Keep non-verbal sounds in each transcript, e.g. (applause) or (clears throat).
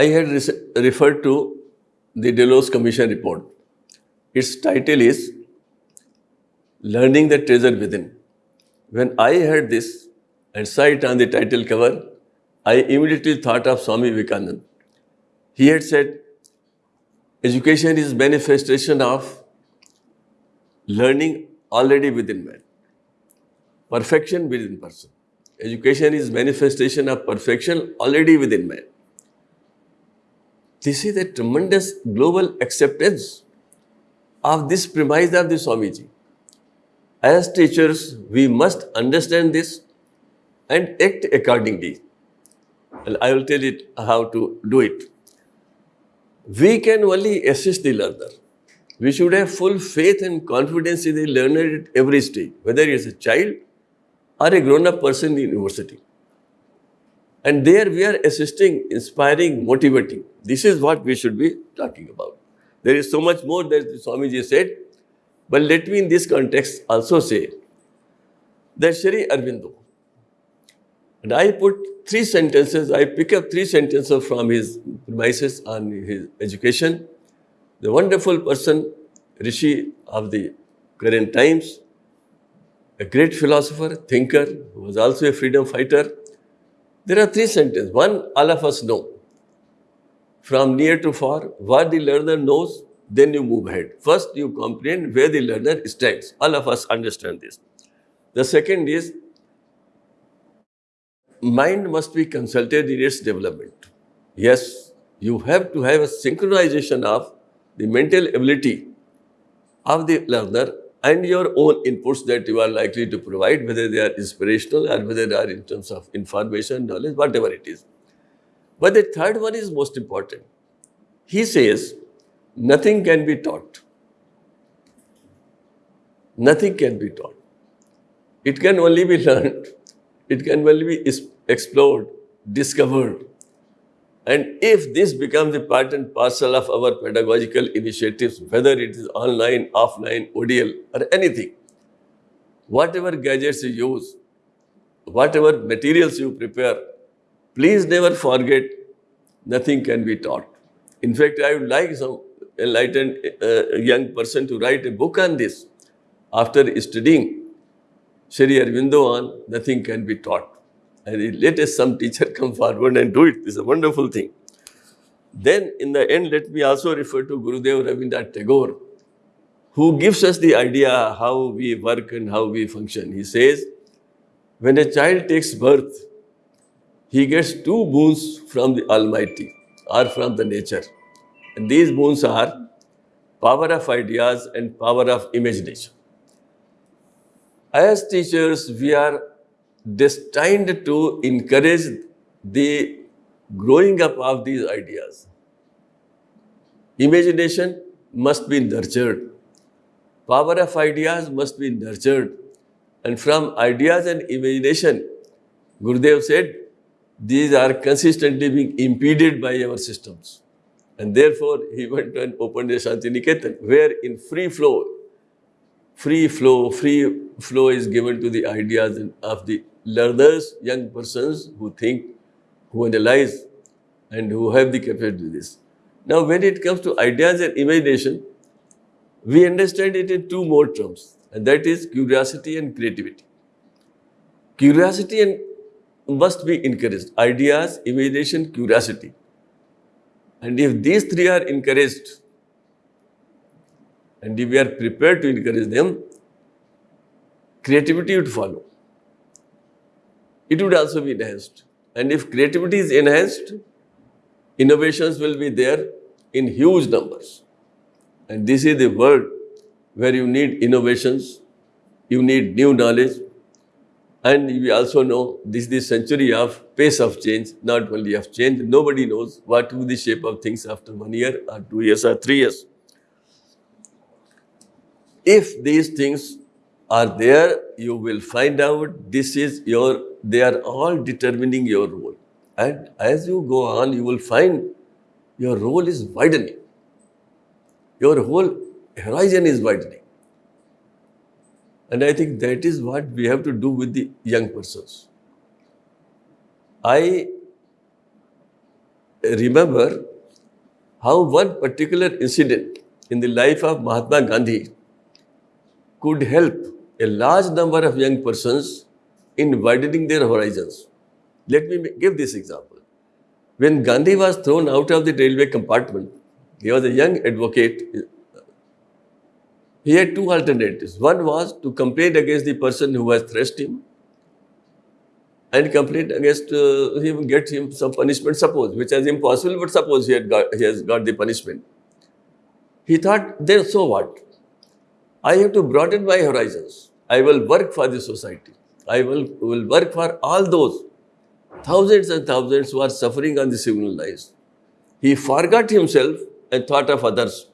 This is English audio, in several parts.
I had re- referred to the Delors Commission report. Its title is Learning the Treasure Within. When I heard this and saw it on the title cover, I immediately thought of Swami Vivekananda. He had said, Education is manifestation of learning already within man. Perfection within person. Education is manifestation of perfection already within man. This is a tremendous global acceptance of this premise of the Swamiji. As teachers, we must understand this and act accordingly. And I will tell you how to do it. We can only assist the learner. We should have full faith and confidence in the learner at every stage, whether he is a child or a grown-up person in university. And there we are assisting, inspiring, motivating. This is what we should be talking about. There is so much more that Swamiji said, but let me in this context also say that Shri Aurobindo, and I put three sentences, I pick up three sentences from his premises on his education. The wonderful person, Rishi of the current times, a great philosopher, thinker, who was also a freedom fighter. There are three sentences. One, all of us know. From near to far, what the learner knows, then you move ahead. First, you comprehend where the learner stands. All of us understand this. The second is, mind must be consulted in its development. Yes, you have to have a synchronization of the mental ability of the learner and your own inputs that you are likely to provide, whether they are inspirational or whether they are in terms of information, knowledge, whatever it is. But the third one is most important. He says, nothing can be taught. Nothing can be taught. It can only be (laughs) learned. It can only be explored, discovered. And if this becomes a part and parcel of our pedagogical initiatives, whether it is online, offline, ODL, or anything, whatever gadgets you use, whatever materials you prepare, please never forget nothing can be taught. In fact, I would like some enlightened uh, young person to write a book on this. After studying Sri Aurobindo on nothing can be taught. And let us some teacher (laughs) come forward and do it. It's a wonderful thing. Then in the end, let me also refer to Gurudev Rabindranath Tagore, who gives us the idea how we work and how we function. He says, when a child takes birth, he gets two boons from the Almighty or from the nature. And these boons are power of ideas and power of imagination. As teachers, we are destined to encourage the growing up of these ideas. Imagination must be nurtured. Power of ideas must be nurtured. And from ideas and imagination, Gurudev said, these are consistently being impeded by our systems. And therefore, he went and opened a Shantiniketan, where in free flow, free flow, free flow is given to the ideas of the learners, young persons who think, who analyze, and who have the capacity to do this. Now, when it comes to ideas and imagination, we understand it in two more terms, and that is curiosity and creativity. Curiosity and must be encouraged. Ideas, imagination, curiosity. And if these three are encouraged, and if we are prepared to encourage them, creativity would follow. It would also be enhanced. And if creativity is enhanced, innovations will be there in huge numbers. And this is the world where you need innovations, you need new knowledge, and we also know this is the century of pace of change, not only of change. Nobody knows what will be the shape of things after one year or two years or three years. If these things are there, you will find out this is your, they are all determining your role. And as you go on, you will find your role is widening. Your whole horizon is widening. And I think that is what we have to do with the young persons. I remember how one particular incident in the life of Mahatma Gandhi could help a large number of young persons in widening their horizons. Let me give this example. When Gandhi was thrown out of the railway compartment, he was a young advocate. He had two alternatives. One was to complain against the person who has thrashed him and complain against uh, him, get him some punishment, suppose, which is impossible, but suppose he, had got, he has got the punishment. He thought, then so what? I have to broaden my horizons. I will work for the society. I will, will work for all those thousands and thousands who are suffering on the civil lives. He forgot himself and thought of others.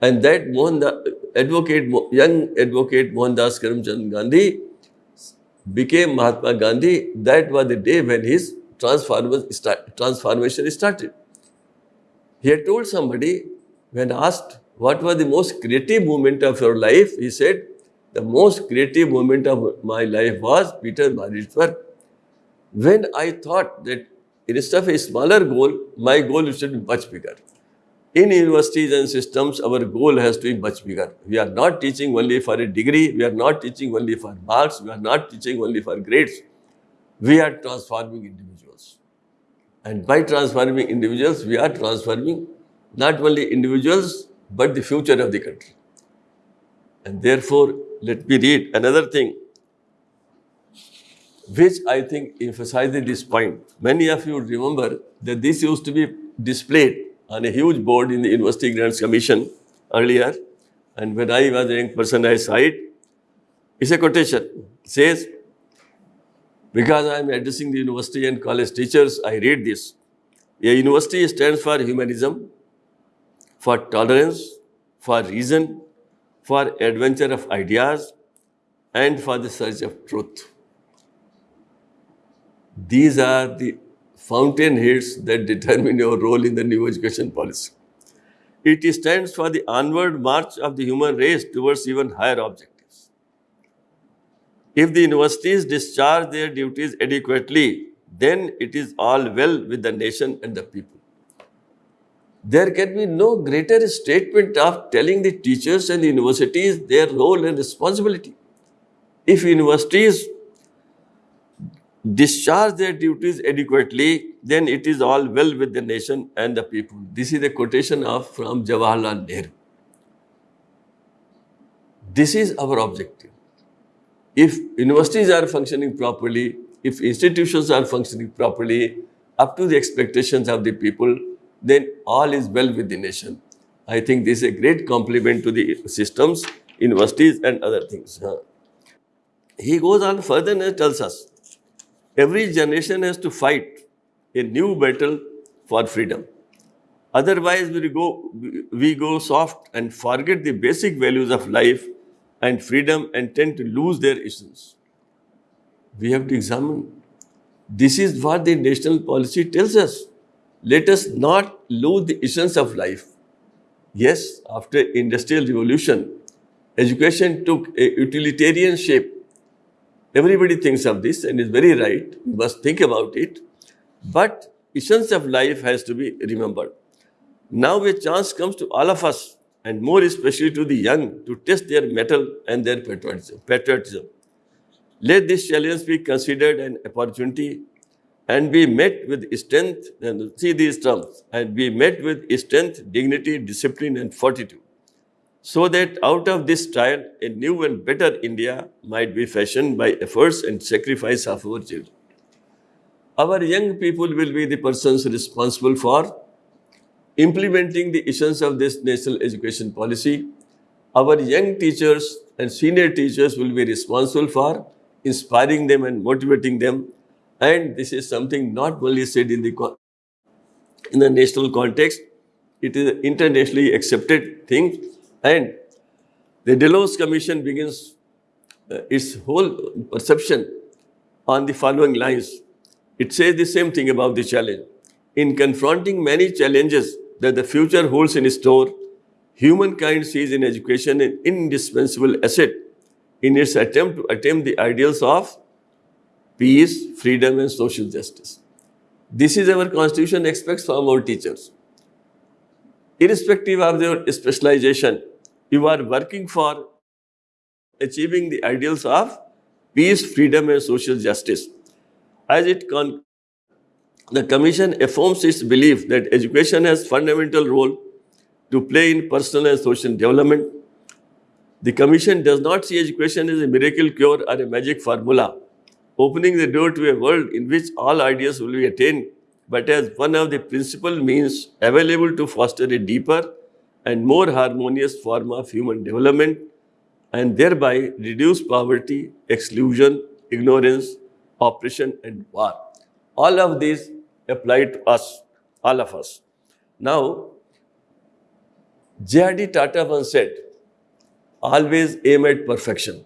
And that Mohan, advocate, young advocate Mohandas Karamchand Gandhi became Mahatma Gandhi. That was the day when his transformation started. He had told somebody when asked what was the most creative moment of your life, he said, the most creative moment of my life was Pietermaritzburg. When I thought that instead of a smaller goal, my goal should be much bigger. In universities and systems, our goal has to be much bigger. We are not teaching only for a degree, we are not teaching only for marks, we are not teaching only for grades. We are transforming individuals. And by transforming individuals, we are transforming not only individuals, but the future of the country. And therefore, let me read another thing which I think emphasizes this point. Many of you remember that this used to be displayed on a huge board in the University Grants Commission earlier. And when I was a young person, I saw it. It's a quotation. It says, because I am addressing the university and college teachers, I read this. A university stands for humanism, for tolerance, for reason, for adventure of ideas, and for the search of truth. These are the fountainheads that determine your role in the new education policy. It stands for the onward march of the human race towards even higher objectives. If the universities discharge their duties adequately, then it is all well with the nation and the people there can be no greater statement of telling the teachers and the universities their role and responsibility. If universities discharge their duties adequately, then it is all well with the nation and the people. This is a quotation of from Jawaharlal Nehru. This is our objective. If universities are functioning properly, if institutions are functioning properly, up to the expectations of the people, then all is well with the nation. I think this is a great compliment to the systems, universities and other things. He goes on further and tells us, every generation has to fight a new battle for freedom. Otherwise, we go, we go soft and forget the basic values of life and freedom and tend to lose their essence. We have to examine. This is what the national policy tells us let us not lose the essence of life. Yes, after industrial revolution, education took a utilitarian shape. Everybody thinks of this and is very right. We must think about it. But essence of life has to be remembered. Now a chance comes to all of us and more especially to the young to test their mettle and their patriotism. Let this challenge be considered an opportunity and be met with strength, and see these terms, and be met with strength, dignity, discipline, and fortitude, so that out of this trial, a new and better India might be fashioned by efforts and sacrifice of our children. Our young people will be the persons responsible for implementing the essence of this national education policy. Our young teachers and senior teachers will be responsible for inspiring them and motivating them and this is something not only said in the, in the national context, it is an internationally accepted thing. And the Delors Commission begins uh, its whole perception on the following lines. It says the same thing about the challenge. In confronting many challenges that the future holds in store, humankind sees in education an indispensable asset in its attempt to attain the ideals of peace, freedom, and social justice. This is our constitution expects from our teachers. Irrespective of their specialization, you are working for achieving the ideals of peace, freedom and social justice. As it con the Commission affirms its belief that education has fundamental role to play in personal and social development. The Commission does not see education as a miracle cure or a magic formula, opening the door to a world in which all ideas will be attained, but as one of the principal means available to foster a deeper and more harmonious form of human development and thereby reduce poverty, exclusion, ignorance, oppression and war. All of these apply to us, all of us. Now, J.R.D. Tata once said, always aim at perfection.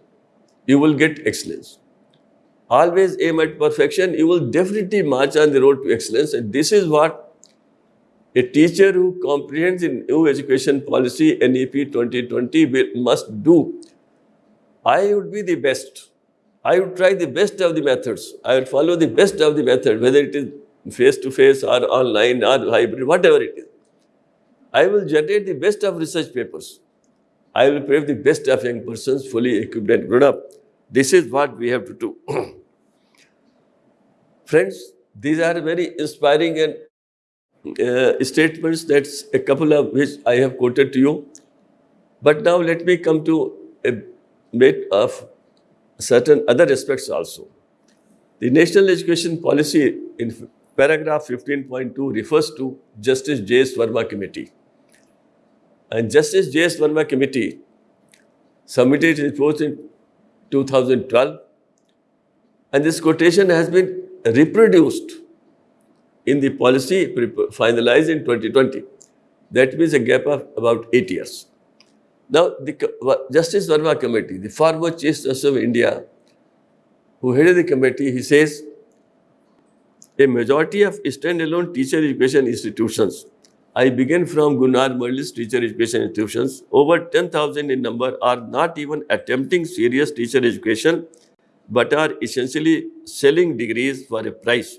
You will get excellence. Always aim at perfection. You will definitely march on the road to excellence. And this is what a teacher who comprehends in new education policy NEP 2020 will, must do. I would be the best. I would try the best of the methods. I would follow the best of the method, whether it is face-to-face or online or hybrid, whatever it is. I will generate the best of research papers. I will prepare the best of young persons, fully equipped and grown up. This is what we have to do. (clears throat) Friends, these are very inspiring and uh, statements. That's a couple of which I have quoted to you. But now let me come to a bit of certain other aspects also. The National Education Policy in paragraph 15.2 refers to Justice J.S. Verma Committee. And Justice J.S. Verma Committee submitted its report in 2012 and this quotation has been reproduced in the policy finalized in 2020. That means a gap of about eight years. Now, the Justice Verma Committee, the former Chief Justice of India, who headed the committee, he says, a majority of standalone teacher education institutions I begin from Gunnar Myrdal's teacher education institutions. Over 10,000 in number are not even attempting serious teacher education, but are essentially selling degrees for a price.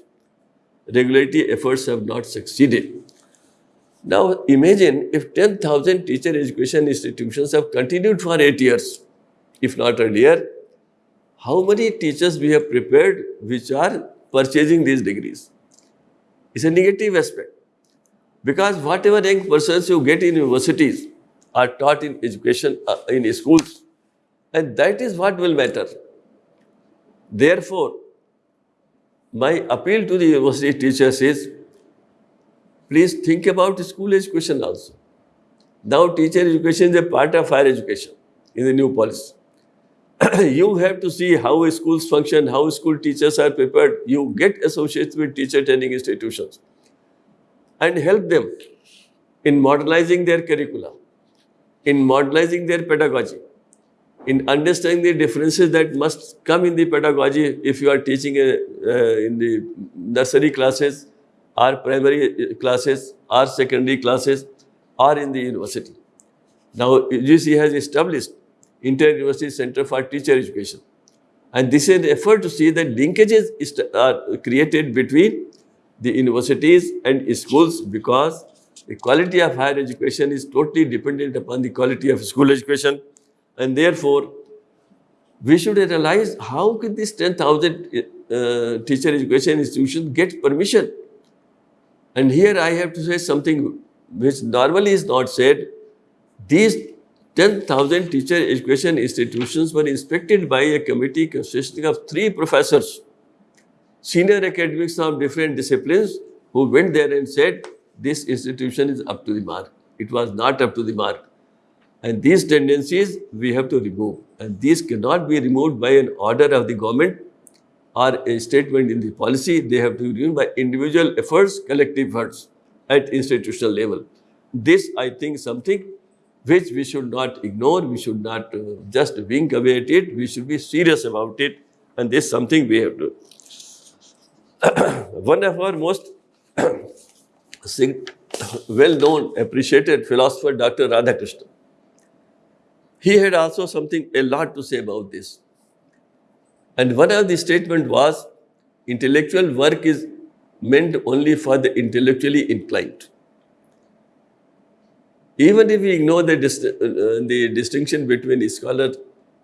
Regulatory efforts have not succeeded. Now imagine if 10,000 teacher education institutions have continued for 8 years, if not earlier, how many teachers we have prepared which are purchasing these degrees? It's a negative aspect. Because whatever young persons you get in universities are taught in education, uh, in schools, and that is what will matter. Therefore, my appeal to the university teachers is, please think about school education also. Now teacher education is a part of higher education in the new policy. (clears throat) you have to see how schools function, how school teachers are prepared. You get associated with teacher training institutions and help them in modernizing their curricula, in modernizing their pedagogy, in understanding the differences that must come in the pedagogy if you are teaching a, uh, in the nursery classes or primary classes or secondary classes or in the university. Now, UGC has established Inter-University Center for Teacher Education. And this is an effort to see that linkages are created between the universities and schools because the quality of higher education is totally dependent upon the quality of school education and therefore we should realize how could this 10,000 uh, teacher education institutions get permission and here I have to say something which normally is not said these 10,000 teacher education institutions were inspected by a committee consisting of three professors senior academics of different disciplines who went there and said, this institution is up to the mark. It was not up to the mark. And these tendencies we have to remove. And these cannot be removed by an order of the government or a statement in the policy. They have to be removed by individual efforts, collective efforts at institutional level. This, I think, something which we should not ignore. We should not uh, just wink away at it. We should be serious about it. And this is something we have to (coughs) one of our most (coughs) well-known, appreciated philosopher, Dr. Radhakrishnan, he had also something, a lot to say about this. And one of the statement was, intellectual work is meant only for the intellectually inclined. Even if we ignore the, dist- uh, the distinction between scholar,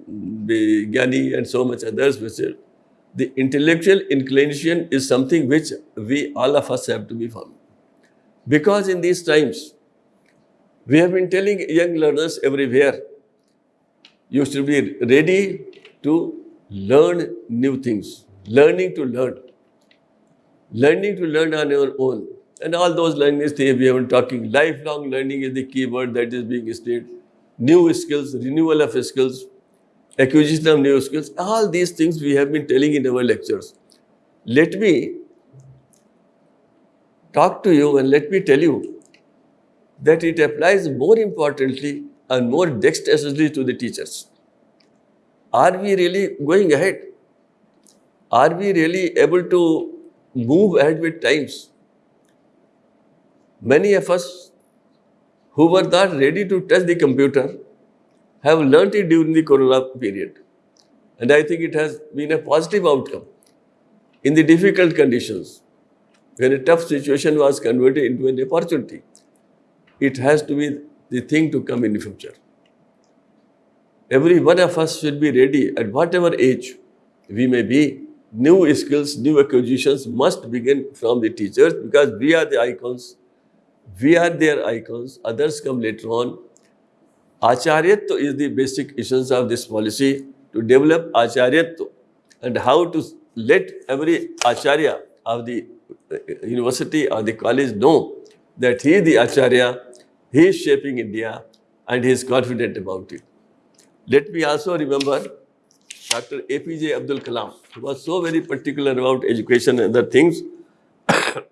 the Gyani and so much others, which are, the intellectual inclination is something which we all of us have to be found. Because in these times, we have been telling young learners everywhere, you should be ready to learn new things, learning to learn, learning to learn on your own. And all those learning things we have been talking, lifelong learning is the key word that is being stated. New skills, renewal of skills, acquisition of new skills, all these things we have been telling in our lectures. Let me talk to you and let me tell you that it applies more importantly and more dexterously to the teachers. Are we really going ahead? Are we really able to move ahead with times? Many of us who were not ready to touch the computer have learnt it during the corona period. And I think it has been a positive outcome. In the difficult conditions, when a tough situation was converted into an opportunity, it has to be the thing to come in the future. Every one of us should be ready at whatever age we may be. New skills, new acquisitions must begin from the teachers because we are the icons. We are their icons. Others come later on. Acharyatva is the basic essence of this policy to develop Acharyatva and how to let every Acharya of the uh, university or the college know that he is the Acharya, he is shaping India and he is confident about it. Let me also remember Dr. APJ Abdul Kalam, who was so very particular about education and other things. (coughs)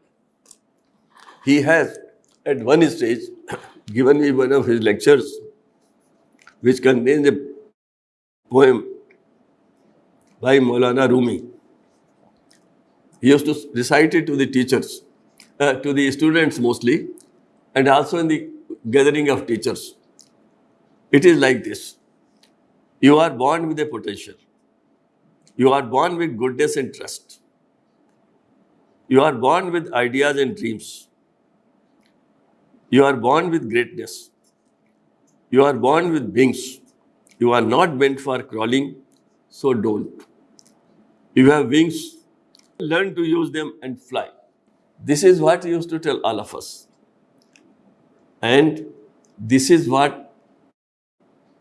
he has, at one stage, (coughs) given me one of his lectures, which contains a poem by Maulana Rumi. He used to recite it to the teachers, uh, to the students mostly, and also in the gathering of teachers. It is like this. You are born with a potential. You are born with goodness and trust. You are born with ideas and dreams. You are born with greatness. You are born with wings. You are not meant for crawling, so don't. You have wings, learn to use them and fly. This is what he used to tell all of us. And this is what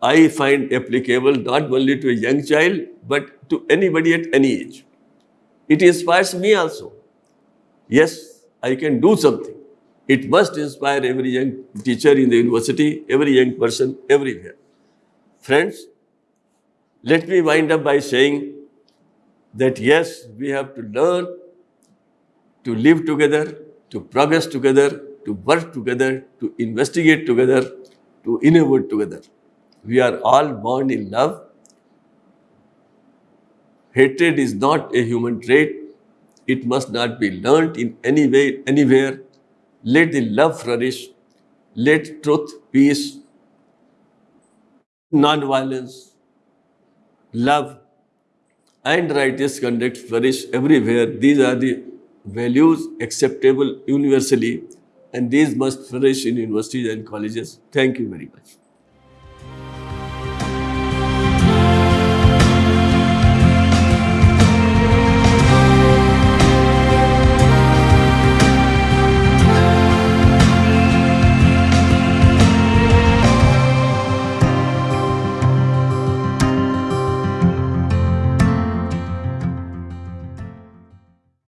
I find applicable not only to a young child, but to anybody at any age. It inspires me also. Yes, I can do something. It must inspire every young teacher in the university, every young person, everywhere. Friends, let me wind up by saying that yes, we have to learn to live together, to progress together, to work together, to investigate together, to innovate together. We are all born in love. Hatred is not a human trait. It must not be learnt in any way, anywhere. Let the love flourish. Let truth, peace, non-violence, love, and righteous conduct flourish everywhere. These are the values acceptable universally, and these must flourish in universities and colleges. Thank you very much.